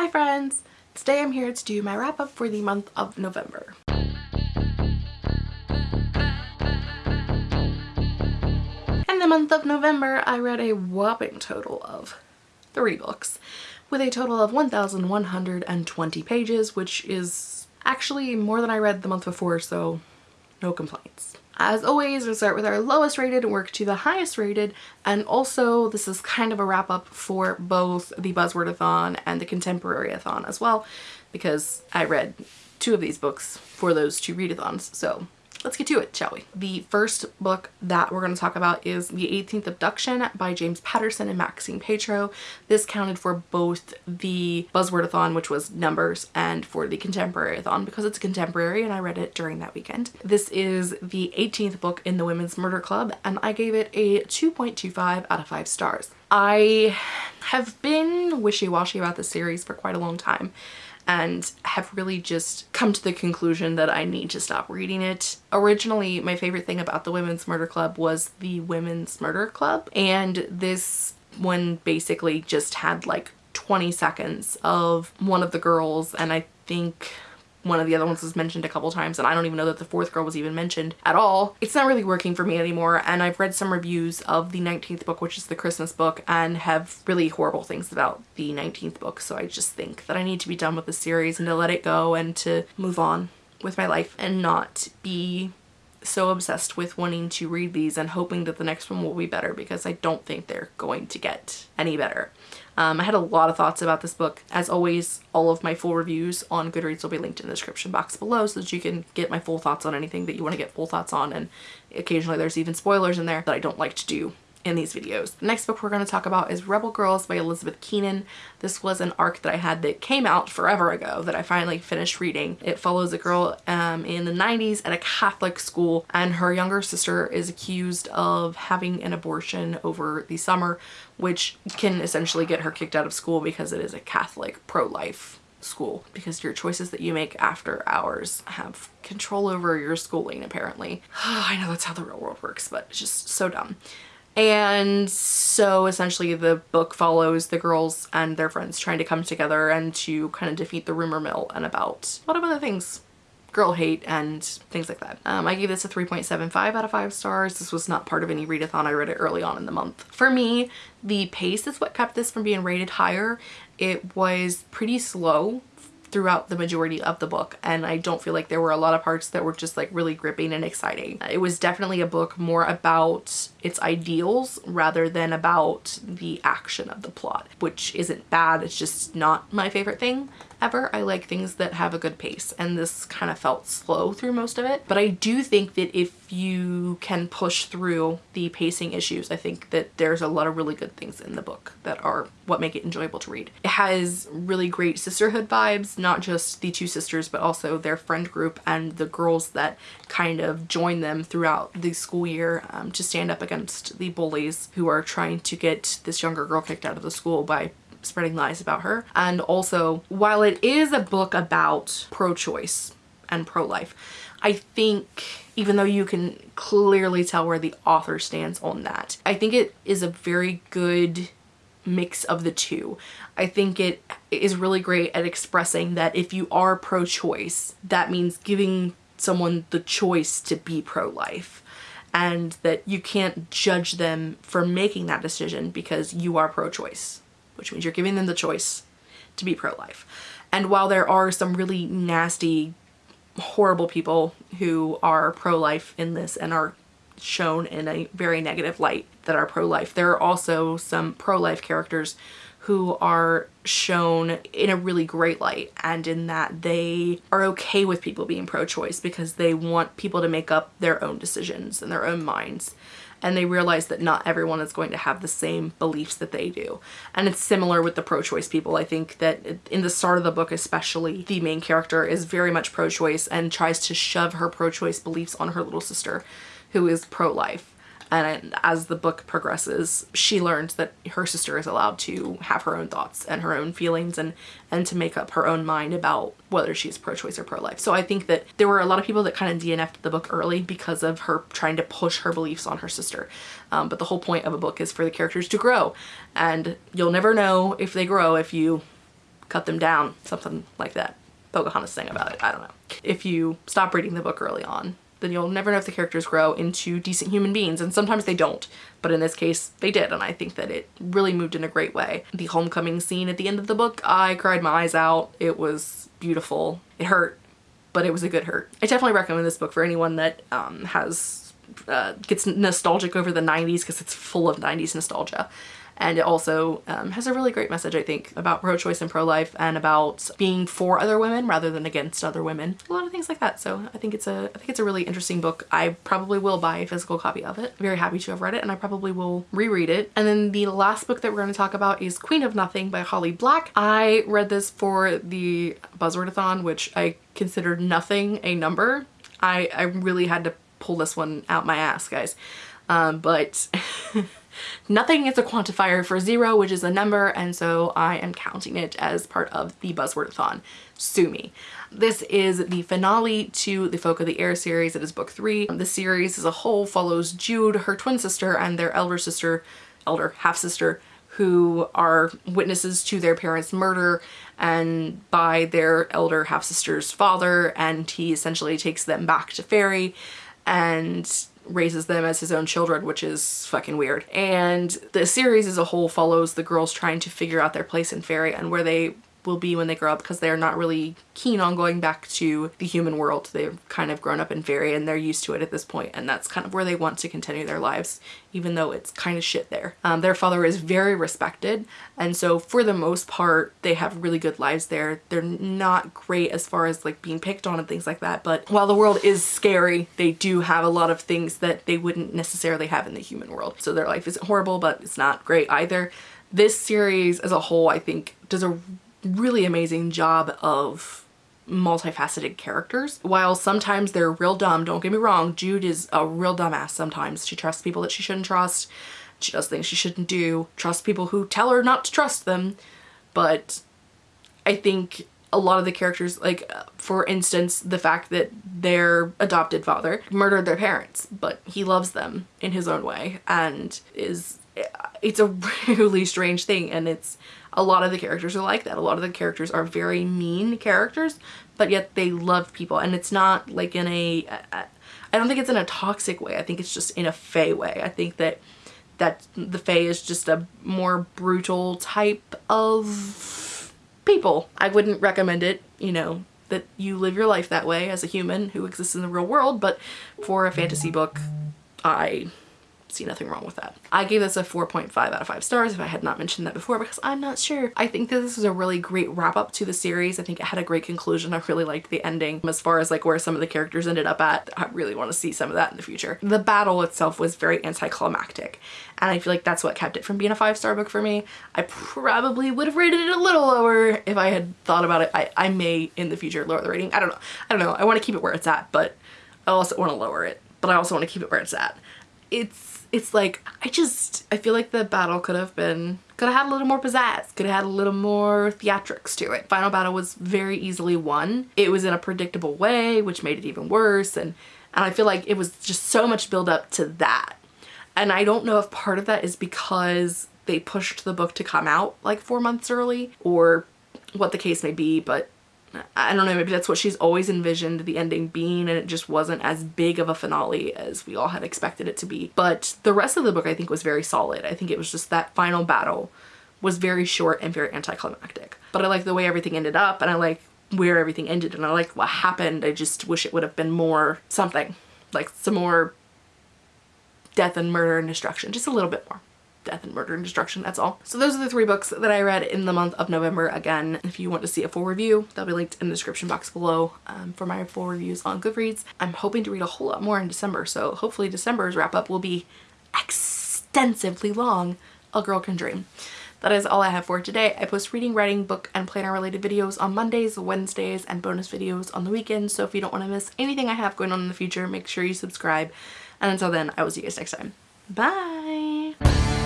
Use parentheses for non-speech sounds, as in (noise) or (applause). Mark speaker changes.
Speaker 1: Hi friends! Today I'm here to do my wrap up for the month of November. In the month of November I read a whopping total of three books with a total of 1,120 pages which is actually more than I read the month before so no complaints. As always, we start with our lowest rated and work to the highest rated. And also, this is kind of a wrap up for both the Buzzwordathon and the Contemporaryathon as well, because I read two of these books for those two readathons. So let's get to it, shall we? The first book that we're going to talk about is The 18th Abduction by James Patterson and Maxine Paetro. This counted for both the Buzzwordathon, which was numbers, and for the Contemporaryathon because it's contemporary and I read it during that weekend. This is the 18th book in the Women's Murder Club and I gave it a 2.25 out of 5 stars. I have been wishy-washy about this series for quite a long time and have really just come to the conclusion that I need to stop reading it. Originally, my favorite thing about the Women's Murder Club was the Women's Murder Club and this one basically just had like 20 seconds of one of the girls and I think one of the other ones was mentioned a couple times and I don't even know that the fourth girl was even mentioned at all. It's not really working for me anymore and I've read some reviews of the 19th book which is the Christmas book and have really horrible things about the 19th book so I just think that I need to be done with the series and to let it go and to move on with my life and not be so obsessed with wanting to read these and hoping that the next one will be better because I don't think they're going to get any better. Um, I had a lot of thoughts about this book. As always, all of my full reviews on Goodreads will be linked in the description box below so that you can get my full thoughts on anything that you want to get full thoughts on and occasionally there's even spoilers in there that I don't like to do in these videos. The next book we're going to talk about is Rebel Girls by Elizabeth Keenan. This was an arc that I had that came out forever ago that I finally finished reading. It follows a girl um, in the 90s at a Catholic school and her younger sister is accused of having an abortion over the summer which can essentially get her kicked out of school because it is a Catholic pro-life school because your choices that you make after hours have control over your schooling apparently. (sighs) I know that's how the real world works but it's just so dumb. And so essentially the book follows the girls and their friends trying to come together and to kind of defeat the rumor mill and about a lot of other things girl hate and things like that. Um, I gave this a 3.75 out of 5 stars. This was not part of any readathon. I read it early on in the month. For me, the pace is what kept this from being rated higher. It was pretty slow throughout the majority of the book and I don't feel like there were a lot of parts that were just like really gripping and exciting. It was definitely a book more about its ideals rather than about the action of the plot which isn't bad it's just not my favorite thing ever. I like things that have a good pace and this kind of felt slow through most of it. But I do think that if you can push through the pacing issues, I think that there's a lot of really good things in the book that are what make it enjoyable to read. It has really great sisterhood vibes, not just the two sisters, but also their friend group and the girls that kind of join them throughout the school year um, to stand up against the bullies who are trying to get this younger girl kicked out of the school by spreading lies about her. And also, while it is a book about pro-choice and pro-life, I think even though you can clearly tell where the author stands on that, I think it is a very good mix of the two. I think it is really great at expressing that if you are pro-choice, that means giving someone the choice to be pro-life and that you can't judge them for making that decision because you are pro-choice which means you're giving them the choice to be pro-life. And while there are some really nasty, horrible people who are pro-life in this and are shown in a very negative light that are pro-life, there are also some pro-life characters who are shown in a really great light and in that they are okay with people being pro-choice because they want people to make up their own decisions and their own minds and they realize that not everyone is going to have the same beliefs that they do. And it's similar with the pro-choice people. I think that in the start of the book especially, the main character is very much pro-choice and tries to shove her pro-choice beliefs on her little sister who is pro-life and as the book progresses she learns that her sister is allowed to have her own thoughts and her own feelings and and to make up her own mind about whether she's pro-choice or pro-life so I think that there were a lot of people that kind of DNF'd the book early because of her trying to push her beliefs on her sister um, but the whole point of a book is for the characters to grow and you'll never know if they grow if you cut them down, something like that. Pocahontas sang about it, I don't know. If you stop reading the book early on, then you'll never know if the characters grow into decent human beings and sometimes they don't but in this case they did and I think that it really moved in a great way. The homecoming scene at the end of the book I cried my eyes out it was beautiful it hurt but it was a good hurt. I definitely recommend this book for anyone that um, has uh, gets nostalgic over the 90s because it's full of 90s nostalgia and it also um, has a really great message I think about pro-choice and pro-life and about being for other women rather than against other women. A lot of things like that. So I think it's a I think it's a really interesting book. I probably will buy a physical copy of it. Very happy to have read it and I probably will reread it. And then the last book that we're going to talk about is Queen of Nothing by Holly Black. I read this for the Buzzwordathon which I considered nothing a number. I, I really had to pull this one out my ass guys. Um, but (laughs) Nothing is a quantifier for zero, which is a number, and so I am counting it as part of the Buzzwordathon. Sue me. This is the finale to the Folk of the Air series. It is book three. The series as a whole follows Jude, her twin sister, and their elder sister, elder half-sister, who are witnesses to their parents' murder and by their elder half-sister's father and he essentially takes them back to Fairy and raises them as his own children, which is fucking weird. And the series as a whole follows the girls trying to figure out their place in fairy and where they will be when they grow up because they're not really keen on going back to the human world. They've kind of grown up in fairy and they're used to it at this point and that's kind of where they want to continue their lives even though it's kind of shit there. Um, their father is very respected and so for the most part they have really good lives there. They're not great as far as like being picked on and things like that but while the world is scary they do have a lot of things that they wouldn't necessarily have in the human world. So their life isn't horrible but it's not great either. This series as a whole I think does a really amazing job of multifaceted characters. While sometimes they're real dumb, don't get me wrong, Jude is a real dumbass sometimes. She trusts people that she shouldn't trust. She does things she shouldn't do. Trust people who tell her not to trust them. But I think a lot of the characters, like for instance, the fact that their adopted father murdered their parents, but he loves them in his own way and is, it's a (laughs) really strange thing and it's a lot of the characters are like that. A lot of the characters are very mean characters, but yet they love people. And it's not like in a, I don't think it's in a toxic way. I think it's just in a Fae way. I think that that the Fae is just a more brutal type of people. I wouldn't recommend it, you know, that you live your life that way as a human who exists in the real world, but for a fantasy book, I see nothing wrong with that. I gave this a 4.5 out of 5 stars if I had not mentioned that before because I'm not sure. I think that this is a really great wrap up to the series. I think it had a great conclusion. I really liked the ending as far as like where some of the characters ended up at. I really want to see some of that in the future. The battle itself was very anticlimactic and I feel like that's what kept it from being a five star book for me. I probably would have rated it a little lower if I had thought about it. I, I may in the future lower the rating. I don't know. I don't know. I want to keep it where it's at but I also want to lower it but I also want to keep it where it's at. It's it's like, I just, I feel like the battle could have been, could have had a little more pizzazz, could have had a little more theatrics to it. Final battle was very easily won. It was in a predictable way, which made it even worse. And, and I feel like it was just so much build up to that. And I don't know if part of that is because they pushed the book to come out like four months early or what the case may be, but I don't know, maybe that's what she's always envisioned the ending being and it just wasn't as big of a finale as we all had expected it to be. But the rest of the book I think was very solid. I think it was just that final battle was very short and very anticlimactic. But I like the way everything ended up and I like where everything ended and I like what happened. I just wish it would have been more something. Like some more death and murder and destruction. Just a little bit more death and murder and destruction that's all so those are the three books that i read in the month of november again if you want to see a full review they'll be linked in the description box below um, for my full reviews on goodreads i'm hoping to read a whole lot more in december so hopefully december's wrap up will be extensively long a girl can dream that is all I have for today. I post reading, writing, book, and planner related videos on Mondays, Wednesdays, and bonus videos on the weekends. So if you don't want to miss anything I have going on in the future, make sure you subscribe. And until then, I will see you guys next time. Bye!